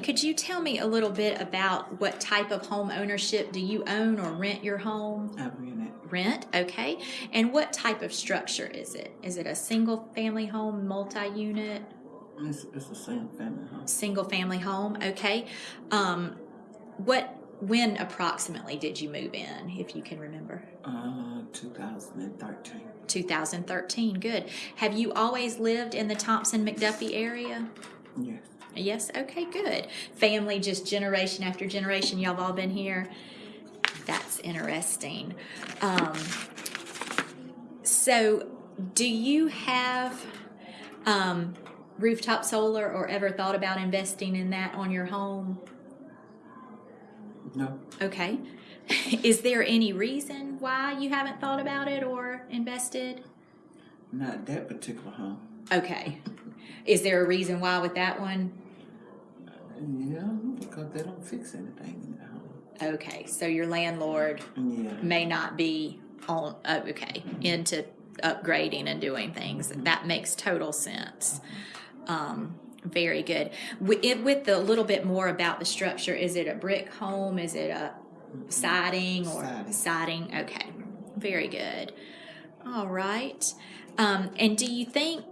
Could you tell me a little bit about what type of home ownership do you own or rent your home? I rent it. Rent, okay. And what type of structure is it? Is it a single family home, multi unit, It's, it's the same family home. single family home? Okay. Um, what, when approximately did you move in, if you can remember? Uh, 2013. 2013, good. Have you always lived in the Thomson McDuffie area? Yes. Yes, okay, good. Family, just generation after generation, y'all have all been here. That's interesting. Um, so, do you have um, rooftop solar or ever thought about investing in that on your home? No. Okay. Is there any reason why you haven't thought about it or invested? Not that particular home. Okay. Is there a reason why with that one? Yeah, because they don't fix anything in the home. Okay, so your landlord Yeah. may not be on oh, okay into upgrading and doing things that makes total sense um, very good with, with the little bit more about the structure is it a brick home is it a siding or Siding. siding okay very good all right um, and do you think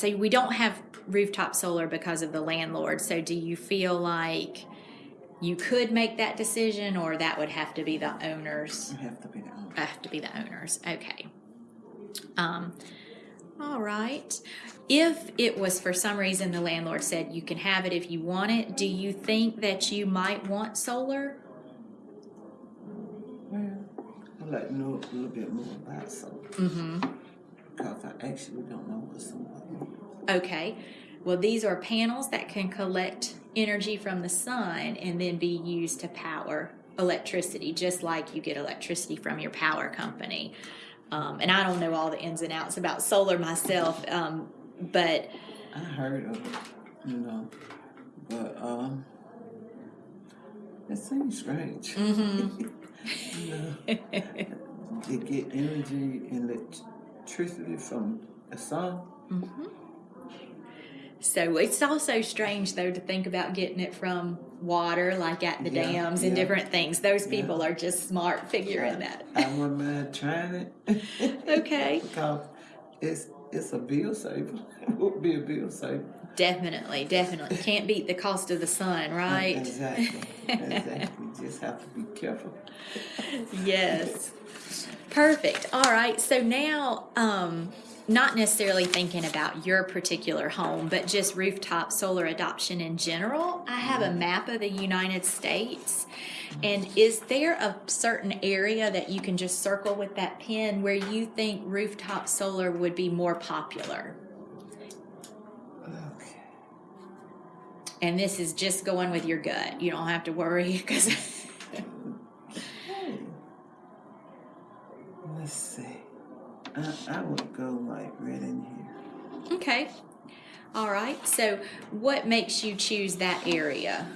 so we don't have rooftop solar because of the landlord. So do you feel like you could make that decision or that would have to be the owners? You have to be the owner. have to be the owners. Okay. Um all right. If it was for some reason the landlord said you can have it if you want it do you think that you might want solar? Well, I'd like to know a little bit more about solar. mm-hmm Because I actually don't know what solar is. okay well these are panels that can collect energy from the sun and then be used to power electricity just like you get electricity from your power company um, and i don't know all the ins and outs about solar myself um, but I heard of it, you know, but um, it seems strange. mm-hmm. you know, you get energy and electricity from the sun. Mm-hmm. So it's also strange, though, to think about getting it from water, like at the Yeah, dams and yeah. different things. Those Yeah. people are just smart figuring that. I wouldn't mind trying it. Okay. because it's it's a bill saver. It would be a bill saver. Definitely, definitely. Can't beat the cost of the sun, right? Exactly. exactly. You just have to be careful. yes. Perfect. All right. So now, um, not necessarily thinking about your particular home, but just rooftop solar adoption in general, I have a map of the United States. And is there a certain area that you can just circle with that pin where you think rooftop solar would be more popular? Okay. And this is just going with your gut. You don't have to worry because. I, I would go like right in here. Okay. All right. So, what makes you choose that area?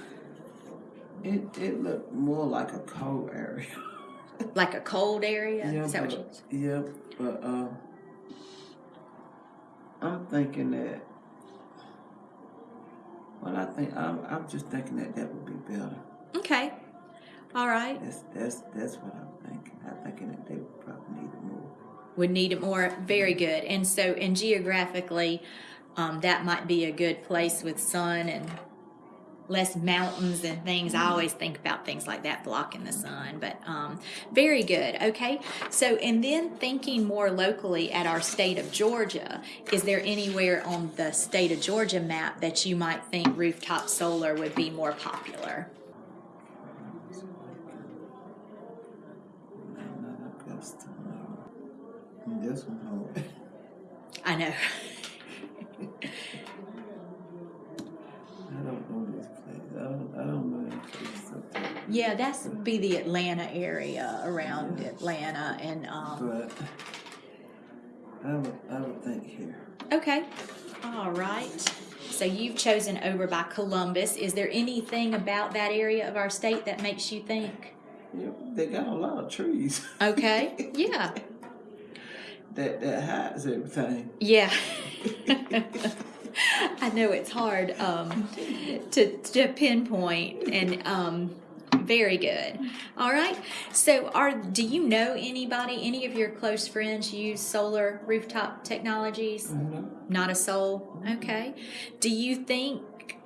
It it looked more like a cold area. Like a cold area? Yeah, Is that what you? but, yeah, but uh, I'm thinking that. Well, I think I'm. I'm just thinking that that would be better. Okay. All right. That's that's that's what I'm thinking. I'm thinking that they would probably need more. Would need it more. Very good. And so, and geographically, um, that might be a good place with sun and less mountains and things. I always think about things like that blocking the sun, but um, very good. Okay. So, and then thinking more locally at our state of Georgia, is there anywhere on the state of Georgia map that you might think rooftop solar would be more popular? Another Augusta. No. And This one. I know. I don't know this place. I don't. I don't know place. Yeah, that's be the Atlanta area around Atlanta and um, But I would. I would think here. okay. All right. So you've chosen over by Columbus. Is there anything about that area of our state that makes you think? Yep. They got a lot of trees. Okay. Yeah. That that hides everything. Yeah. I know it's hard um, to, to pinpoint, and um, very good. All right. So, are do you know anybody? Any of your close friends use solar rooftop technologies? No, Not a soul. Okay. Do you think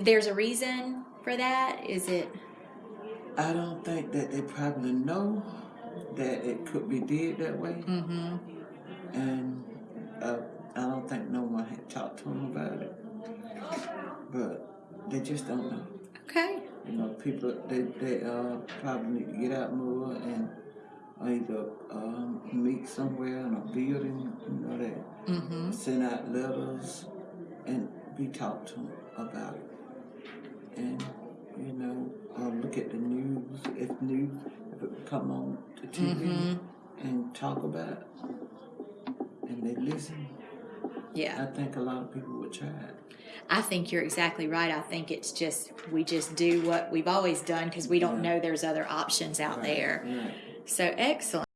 there's a reason for that? Is it? I don't think that they probably know that it could be did that way, Mm-hmm. and uh, I don't think no one had talked to them about it. But they just don't know. Okay. You know, people they they uh probably need to get out more and either um, meet somewhere in a building, you know, that Mm-hmm. send out letters and be talked to about it. And you know, uh, look at the news if news if it would come on the TV Mhm. and talk about it, and they listen. Yeah. I think a lot of people would try it. I think you're exactly right. I think it's just we just do what we've always done because we don't Yeah. know there's other options out Right, there. right. So excellent.